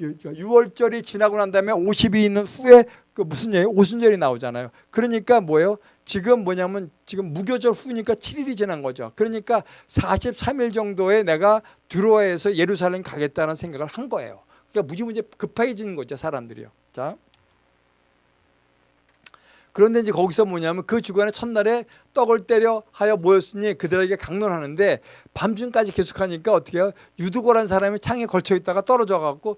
6월절이 지나고 난 다음에 50이 있는 후에 그 무슨 얘기 오순절이 나오잖아요. 그러니까 뭐예요? 지금 뭐냐면 지금 무교절 후니까 7일이 지난 거죠. 그러니까 43일 정도에 내가 들어와서 예루살렘 가겠다는 생각을 한 거예요. 그러니까 무지무지 급해지는 거죠, 사람들이요. 자. 그런데 이제 거기서 뭐냐면 그 주간에 첫날에 떡을 때려 하여 모였으니 그들에게 강론하는데 밤중까지 계속하니까 어떻게 해요? 유두고란 사람이 창에 걸쳐 있다가 떨어져 갖고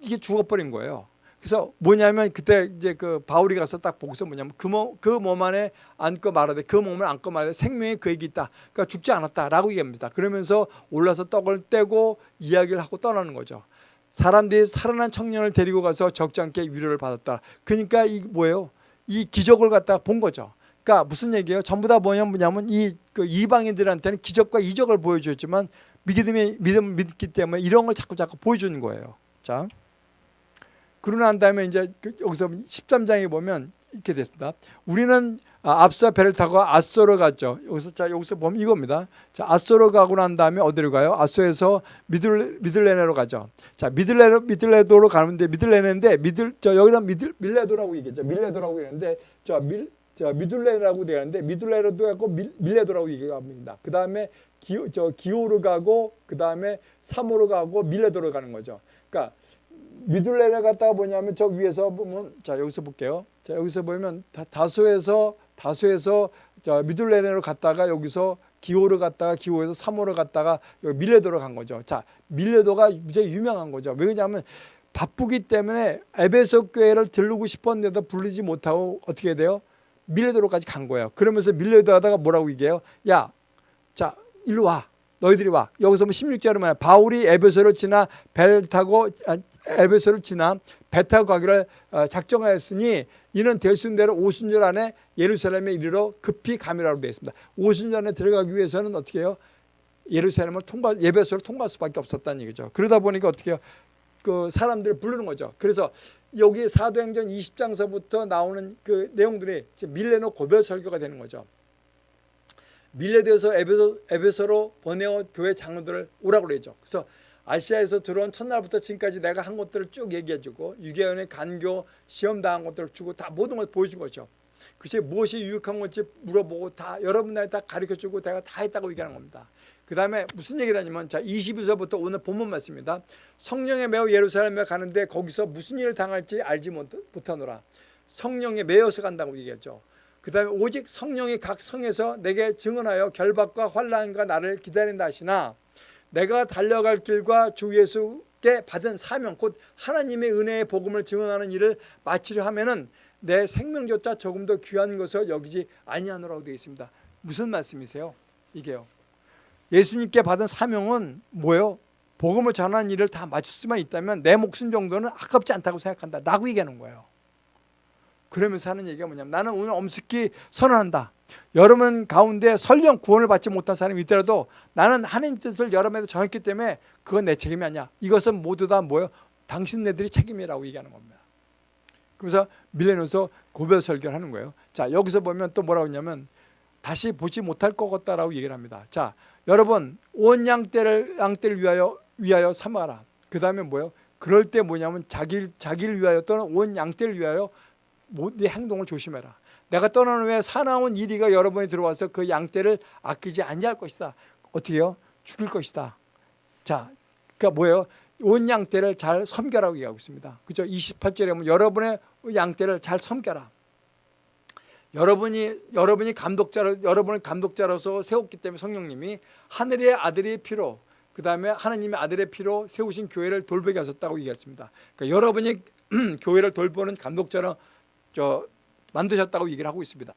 이게 죽어버린 거예요. 그래서 뭐냐면 그때 이제 그 바울이 가서 딱 보고서 뭐냐면 그, 몸, 그 몸 안에 안고 말하되 그 몸을 안고 말하되 생명이 그에게 있다. 그러니까 죽지 않았다라고 얘기합니다. 그러면서 올라서 떡을 떼고 이야기를 하고 떠나는 거죠. 사람들이 살아난 청년을 데리고 가서 적지 않게 위로를 받았다. 그러니까 이 뭐예요? 이 기적을 갖다가 본 거죠. 그러니까 무슨 얘기예요? 전부 다 뭐냐면 이 그 이방인들한테는 기적과 이적을 보여주었지만 믿음이 믿음 믿기 때문에 이런 걸 자꾸 자꾸 보여주는 거예요. 자, 그러고 난 다음에 이제 그 여기서 13장에 보면 이렇게 됐습니다. 우리는 아, 앞서 배를 타고 아소로 갔죠. 여기서 자 여기서 보면 이겁니다. 자 아소로 가고 난 다음에 어디로 가요? 아소에서 미들 미들레네로 가죠. 자 미들레 미들레도로 가는데 미들레네인데 미들 저 여기는 미들 밀레도라고 얘기했죠. 밀레도라고 얘기했는데 저밀 저 미둘레라고 되는데 미둘레로도 하고 밀, 밀레도라고 얘기합니다. 그 다음에 기, 저 기호로 가고 그 다음에 사모로 가고 밀레도로 가는 거죠. 그러니까 미둘레를 갔다가 뭐냐면 저 위에서 보면 자 여기서 볼게요. 자 여기서 보면 다, 다소에서 다소에서 자 미둘레로 갔다가 여기서 기호로 갔다가 기호에서 사모로 갔다가 여기 밀레도로 간 거죠. 자 밀레도가 굉장히 유명한 거죠. 왜냐하면 바쁘기 때문에 에베소 교회를 들르고 싶었는데도 부르지 못하고 어떻게 돼요? 밀레도로까지 간 거예요. 그러면서 밀레도 하다가 뭐라고 얘기해요? 야, 자, 일로 와. 너희들이 와. 여기서 뭐 16절에 말해 바울이 에베소를 지나 배를 타고 아, 에베소를 지나 배 타고 가기를 어, 작정하였으니 이는 대순대로 오순절 안에 예루살렘에 이르러 급히 가미라고 되어 있습니다. 오순절 안에 들어가기 위해서는 어떻게 해요? 예루살렘을 통과 예배소를 통과할 수밖에 없었다는 얘기죠. 그러다 보니까 어떻게 해요? 그 사람들을 부르는 거죠. 그래서 여기 사도행전 20장서부터 나오는 그 내용들이 밀레노 고별 설교가 되는 거죠. 밀레도에서 에베소, 에베소로 보내어 교회 장로들을 오라고 그러죠. 그래서 아시아에서 들어온 첫날부터 지금까지 내가 한 것들을 쭉 얘기해주고 유계원의 간교 시험 당한 것들을 주고 다 모든 걸 보여준 거죠. 그것이 무엇이 유익한 건지 물어보고 다 여러분들 다 가르쳐주고 내가 다 했다고 얘기하는 겁니다. 그 다음에 무슨 얘기를 하냐면 자 22절부터 오늘 본문 말씀입니다. 성령에 매어 예루살렘에 가는데 거기서 무슨 일을 당할지 알지 못하노라. 성령에 매여서 간다고 얘기했죠. 그 다음에 오직 성령이 각 성에서 내게 증언하여 결박과 환란과 나를 기다린다 하시나 내가 달려갈 길과 주 예수께 받은 사명 곧 하나님의 은혜의 복음을 증언하는 일을 마치려 하면은 내 생명조차 조금 더 귀한 것을 여기지 아니하노라고 되어 있습니다. 무슨 말씀이세요? 이게요. 예수님께 받은 사명은 뭐예요? 복음을 전하는 일을 다 마칠 수만 있다면 내 목숨 정도는 아깝지 않다고 생각한다. 라고 얘기하는 거예요. 그러면서 하는 얘기가 뭐냐면 나는 오늘 엄숙히 선언한다. 여러분 가운데 설령 구원을 받지 못한 사람이 있더라도 나는 하나님 뜻을 여러분에게 정했기 때문에 그건 내 책임이 아니야. 이것은 모두 다 뭐예요? 당신네들이 책임이라고 얘기하는 겁니다. 그래서 밀레노서 고별 설교를 하는 거예요. 자 여기서 보면 또 뭐라고 했냐면 다시 보지 못할 것 같다라고 얘기를 합니다. 자 여러분 온 양떼를 양떼를 위하여 위하여 삼아라. 그 다음에 뭐예요? 그럴 때 뭐냐면 자기 자기를 위하여 또는 온 양떼를 위하여 네 행동을 조심해라. 내가 떠난 후에 사나운 이리가 여러분이 들어와서 그 양떼를 아끼지 아니할 것이다. 어떻게요? 죽일 것이다. 자, 그러니까 뭐예요? 온 양떼를 잘 섬겨라고 얘기하고 있습니다. 그죠? 28절에 보면 여러분의 양떼를 잘 섬겨라. 여러분이 여러분이 감독자로 여러분을 감독자로서 세웠기 때문에 성령님이 하늘의 아들의 피로 그 다음에 하나님의 아들의 피로 세우신 교회를 돌보게 하셨다고 얘기했습니다. 그러니까 여러분이 교회를 돌보는 감독자로 저 만드셨다고 얘기를 하고 있습니다.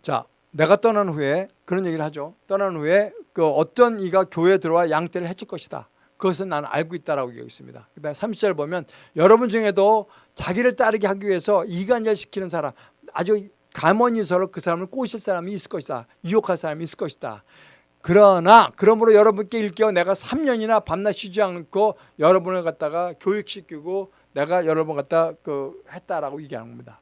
자, 내가 떠난 후에 그런 얘기를 하죠. 떠난 후에 그 어떤 이가 교회에 들어와 양떼를 해칠 것이다. 그것은 나는 알고 있다라고 얘기하고 있습니다. 그다음 30절 보면 여러분 중에도 자기를 따르게 하기 위해서 이간질 시키는 사람 아주 가머니서로 그 사람을 꼬실 사람이 있을 것이다. 유혹할 사람이 있을 것이다. 그러나 그러므로 여러분께 일깨워 내가 3년이나 밤낮 쉬지 않고 여러분을 갖다가 교육시키고 내가 여러분 갖다 그 했다라고 얘기하는 겁니다.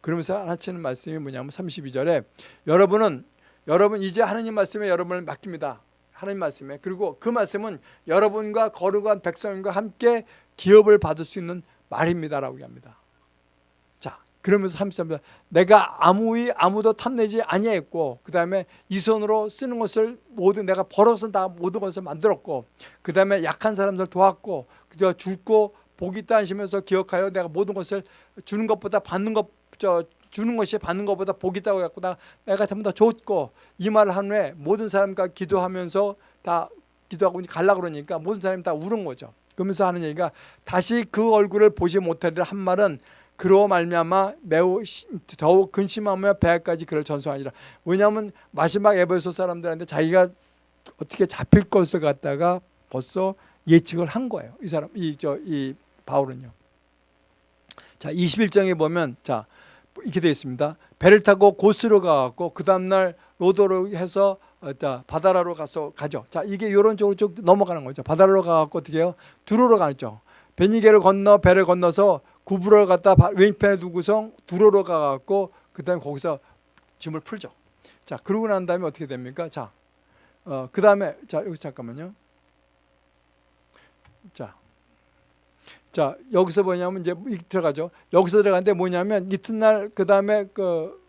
그러면서 하시는 말씀이 뭐냐면 32절에 여러분은 여러분 이제 하나님 말씀에 여러분을 맡깁니다. 하나님 말씀에 그리고 그 말씀은 여러분과 거룩한 백성과 함께 기업을 받을 수 있는 말입니다라고 합니다. 그러면서 33절 내가 아무의 아무도 탐내지 아니했고 그 다음에 이 손으로 쓰는 것을 모두 내가 벌어서 다 모든 것을 만들었고 그 다음에 약한 사람들 도왔고 그저 죽고 복이 있다 하시면서 기억하여 내가 모든 것을 주는 것보다 받는 것 저 주는 것이 받는 것보다 복이 있다고 했고 나 내가 전부 다 줬고 이 말을 한 후에 모든 사람과 기도하면서 다 기도하고 갈라 그러니까 모든 사람이 다 울은 거죠. 그러면서 하는 얘기가 다시 그 얼굴을 보지 못하리라 한 말은 그로 말미암아 매우 더욱 근심하며 배까지 그를 전송하니라. 왜냐하면 마지막 에베소 사람들한테 자기가 어떻게 잡힐 것을 갖다가 벌써 예측을 한 거예요. 이 사람 이 저이 바울은요. 자, 21장에 보면 자 이렇게 되어 있습니다. 배를 타고 고스로 가고 그 다음 날 로도로 해서 어, 바다라로 가서 가죠. 자, 이게 이런 쪽으로 쭉 넘어가는 거죠. 바다로 가고 어떻게 해요? 두로로 가죠. 베니게를 건너 배를 건너서 구부러를 갖다 바- 왼편에 두고서 두로로 가갖고 그다음에 거기서 짐을 풀죠. 자 그러고 난 다음에 어떻게 됩니까? 자, 어, 그 다음에 자 여기 잠깐만요. 자, 자 여기서 뭐냐면 이제 이 들어가죠. 여기서 들어가는데 뭐냐면 이튿날 그 다음에 그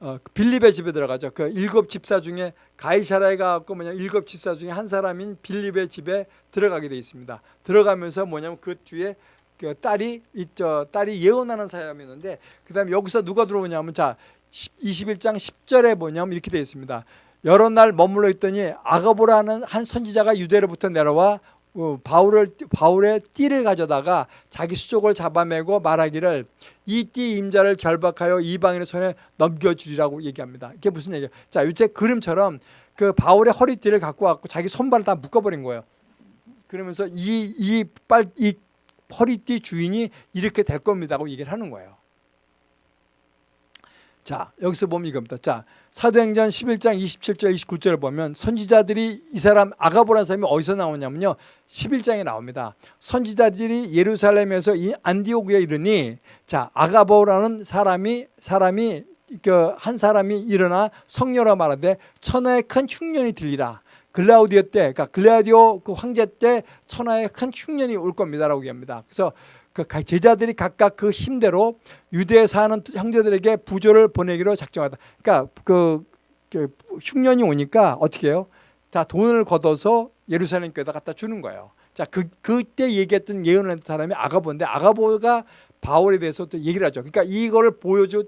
어, 빌립의 집에 들어가죠. 그 일곱 집사 중에 가이사라에 가고 뭐냐 일곱 집사 중에 한 사람인 빌립의 집에 들어가게 돼 있습니다. 들어가면서 뭐냐면 그 뒤에 그 딸이 있죠. 딸이 예언하는 사람이었는데 그다음에 여기서 누가 들어오냐면 자 21장 10절에 뭐냐면 이렇게 되어 있습니다. 여러 날 머물러 있더니 아가보라는 한 선지자가 유대로부터 내려와 어, 바울을 바울의 띠를 가져다가 자기 수족을 잡아매고 말하기를 이 띠 임자를 결박하여 이방인의 손에 넘겨주리라고 얘기합니다. 이게 무슨 얘기예요? 자, 이제 그림처럼 그 바울의 허리띠를 갖고 왔고 자기 손발을 다 묶어버린 거예요. 그러면서 이 이 빨 이 허리띠 주인이 이렇게 될 겁니다고 얘기를 하는 거예요. 자, 여기서 보면 이겁니다. 자, 사도행전 11장 27절 29절을 보면 선지자들이 이 사람 아가보라는 사람이 어디서 나오냐면요. 11장에 나옵니다. 선지자들이 예루살렘에서 이 안디오크에 이르니 자, 아가보라는 사람이 사람이 그 한 사람이 일어나 성녀라 말하되 천하의 큰 흉년이 들리라. 글라우디오 때, 그러니까 글라우디오 그 황제 때 천하의 큰 흉년이 올 겁니다라고 얘기합니다. 그래서 그 제자들이 각각 그 힘대로 유대에 사는 형제들에게 부조를 보내기로 작정하다. 그러니까 그, 그 흉년이 오니까 어떻게 해요? 자 돈을 걷어서 예루살렘 교회다 갖다 주는 거예요. 자 그 그때 얘기했던 했던 사람이 아가보인데 아가보가 바울에 대해서 또 얘기를 하죠. 그러니까 이거를 보여줘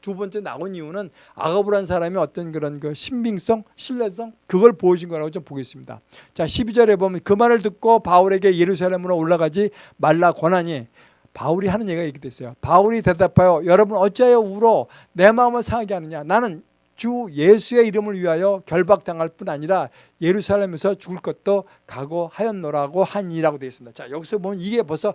두 번째 나온 이유는 아가보라는 사람이 어떤 그런 그 신빙성, 신뢰성 그걸 보여준 거라고 좀 보겠습니다. 자 12절에 보면 그 말을 듣고 바울에게 예루살렘으로 올라가지 말라 권하니 바울이 하는 얘기가 이렇게 됐어요. 바울이 대답하여 여러분 어찌하여 울어 내 마음을 상하게 하느냐 나는 주 예수의 이름을 위하여 결박당할 뿐 아니라 예루살렘에서 죽을 것도 각오하였노라고 하니라고 되어 있습니다. 자 여기서 보면 이게 벌써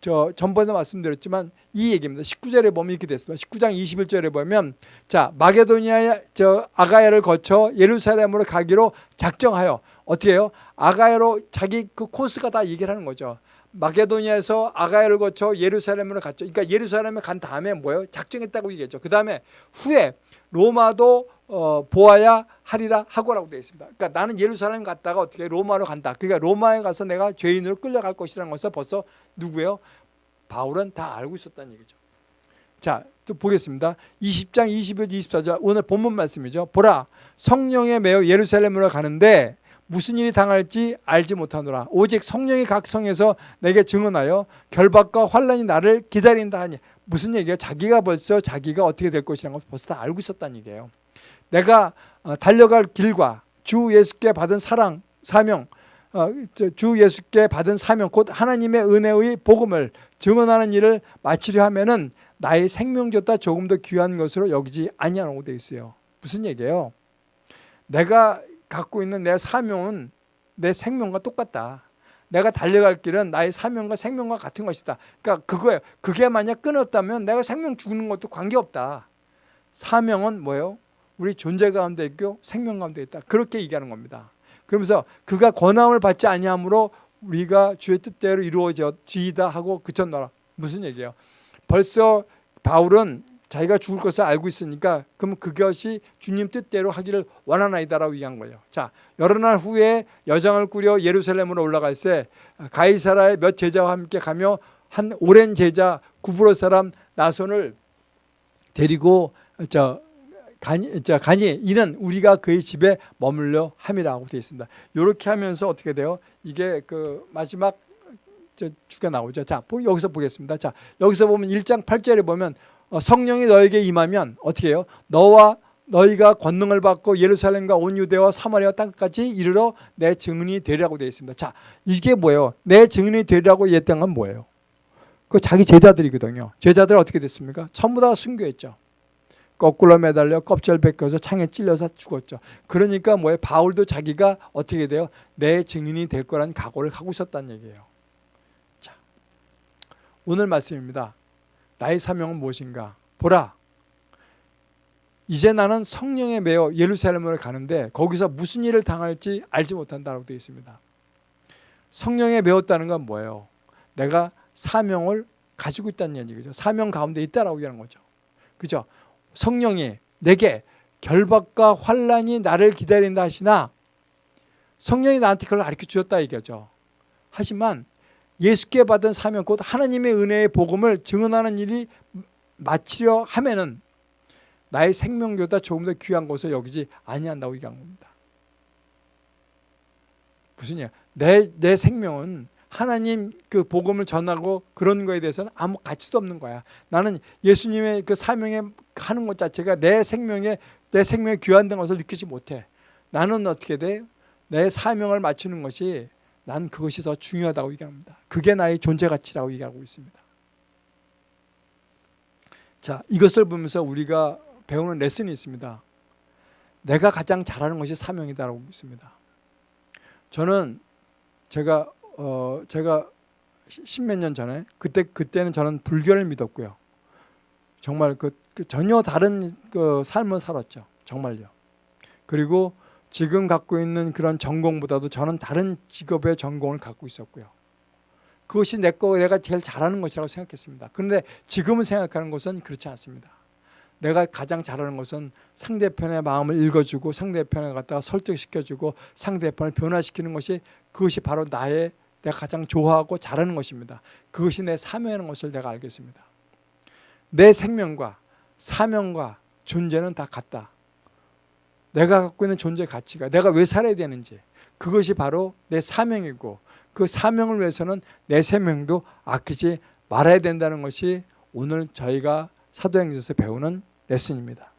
저 전번에 말씀드렸지만 이 얘기입니다. 19절에 보면 이렇게 됐습니다. 19장 21절에 보면 자 마게도니아 저 아가야를 거쳐 예루살렘으로 가기로 작정하여 어떻게 해요? 아가야로 자기 그 코스가 다 얘기를 하는 거죠. 마게도니아에서 아가야를 거쳐 예루살렘으로 갔죠. 그러니까 예루살렘에 간 다음에 뭐예요? 작정했다고 얘기했죠. 그 다음에 후에 로마도 어, 보아야 하리라 하고라고 되어 있습니다. 그러니까 나는 예루살렘 갔다가 어떻게 로마로 간다. 그러니까 로마에 가서 내가 죄인으로 끌려갈 것이라는 것을 벌써 누구예요? 바울은 다 알고 있었다는 얘기죠. 자, 또 보겠습니다. 20장 21, 24절 오늘 본문 말씀이죠. 보라, 성령에 매여 예루살렘으로 가는데 무슨 일이 당할지 알지 못하노라. 오직 성령이 각 성에서 내게 증언하여 결박과 환란이 나를 기다린다 하니 무슨 얘기예요? 자기가 벌써 자기가 어떻게 될 것이라는 걸 벌써 다 알고 있었다는 얘기예요. 내가 어, 달려갈 길과 주 예수께 받은 사랑, 사명, 어, 주 예수께 받은 사명, 곧 하나님의 은혜의 복음을 증언하는 일을 마치려 하면은 나의 생명보다 조금 더 귀한 것으로 여기지 아니하라고 되어 있어요. 무슨 얘기예요? 내가 갖고 있는 내 사명은 내 생명과 똑같다. 내가 달려갈 길은 나의 사명과 생명과 같은 것이다. 그러니까 그거예요. 그게 만약 끊었다면 내가 생명 죽는 것도 관계없다. 사명은 뭐예요? 우리 존재 가운데 있고 생명 가운데 있다. 그렇게 얘기하는 겁니다. 그러면서 그가 권함을 받지 아니하므로 우리가 주의 뜻대로 이루어지이다 하고 그쳤노라. 무슨 얘기예요? 벌써 바울은 자기가 죽을 것을 알고 있으니까 그럼 그것이 주님 뜻대로 하기를 원하나이다라고 얘기한 거예요. 자, 여러 날 후에 여장을 꾸려 예루살렘으로 올라갈 때 가이사라의 몇 제자와 함께 가며 한 오랜 제자 구브로 사람 나손을 데리고 저 가니, 저 가니 이는 우리가 그의 집에 머물려 함이라고 되어 있습니다. 이렇게 하면서 어떻게 돼요? 이게 그 마지막 주가 나오죠. 자, 여기서 보겠습니다. 자, 여기서 보면 1장 8절에 보면 어, 성령이 너에게 임하면 어떻게 해요? 너와 너희가 권능을 받고 예루살렘과 온 유대와 사마리아 땅까지 이르러 내 증인이 되리라고 되어 있습니다. 자, 이게 뭐예요? 내 증인이 되리라고 건 뭐예요? 그 자기 제자들이거든요. 제자들 어떻게 됐습니까? 전부 다 순교했죠. 거꾸로 매달려 껍질 벗겨서 창에 찔려서 죽었죠. 그러니까 뭐예요? 바울도 자기가 어떻게 돼요? 내 증인이 될 거라는 각오를 하고 있었다는 얘기예요. 자, 오늘 말씀입니다. 나의 사명은 무엇인가? 보라. 이제 나는 성령에 매여 예루살렘을 가는데 거기서 무슨 일을 당할지 알지 못한다고 되어 있습니다. 성령에 매었다는 건 뭐예요? 내가 사명을 가지고 있다는 얘기죠. 사명 가운데 있다라고 얘기하는 거죠. 그죠? 성령이 내게 결박과 환란이 나를 기다린다 하시나 성령이 나한테 그걸 가르쳐 주었다 얘기죠. 하지만 예수께 받은 사명 곧 하나님의 은혜의 복음을 증언하는 일이 마치려 하면은 나의 생명보다 조금 더 귀한 것을 여기지 아니한다고 얘기한 겁니다. 무슨 얘기야? 내, 내 생명은 하나님 그 복음을 전하고 그런 거에 대해서는 아무 가치도 없는 거야. 나는 예수님의 그 사명에 하는 것 자체가 내 생명에 내 생명에 귀한된 것을 느끼지 못해. 나는 어떻게 돼? 내 사명을 맞추는 것이 난 그것이 더 중요하다고 얘기합니다. 그게 나의 존재 가치라고 얘기하고 있습니다. 자, 이것을 보면서 우리가 배우는 레슨이 있습니다. 내가 가장 잘하는 것이 사명이다라고 믿습니다. 저는 제가 어 제가 십몇 년 전에 그때 그때는 저는 불교를 믿었고요. 정말 그, 그 전혀 다른 그 삶을 살았죠. 정말요. 그리고 지금 갖고 있는 그런 전공보다도 저는 다른 직업의 전공을 갖고 있었고요. 그것이 내 거 내가 제일 잘하는 것이라고 생각했습니다. 그런데 지금은 생각하는 것은 그렇지 않습니다. 내가 가장 잘하는 것은 상대편의 마음을 읽어주고 상대편을 갖다가 설득시켜주고 상대편을 변화시키는 것이 그것이 바로 나의 내가 가장 좋아하고 잘하는 것입니다. 그것이 내 사명이라는 것을 내가 알겠습니다. 내 생명과 사명과 존재는 다 같다. 내가 갖고 있는 존재 가치가 내가 왜 살아야 되는지 그것이 바로 내 사명이고 그 사명을 위해서는 내 생명도 아끼지 말아야 된다는 것이 오늘 저희가 사도행전에서 배우는 레슨입니다.